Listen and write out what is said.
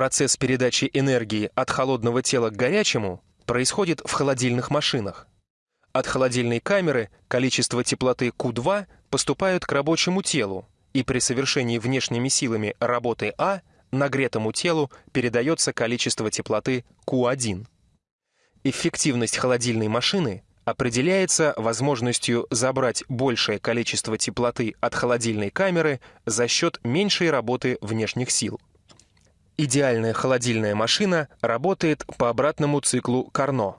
Процесс передачи энергии от холодного тела к горячему происходит в холодильных машинах. От холодильной камеры количество теплоты Q2 поступает к рабочему телу, и при совершении внешними силами работы А нагретому телу передается количество теплоты Q1. Эффективность холодильной машины определяется возможностью забрать большее количество теплоты от холодильной камеры за счет меньшей работы внешних сил. Идеальная холодильная машина работает по обратному циклу Карно.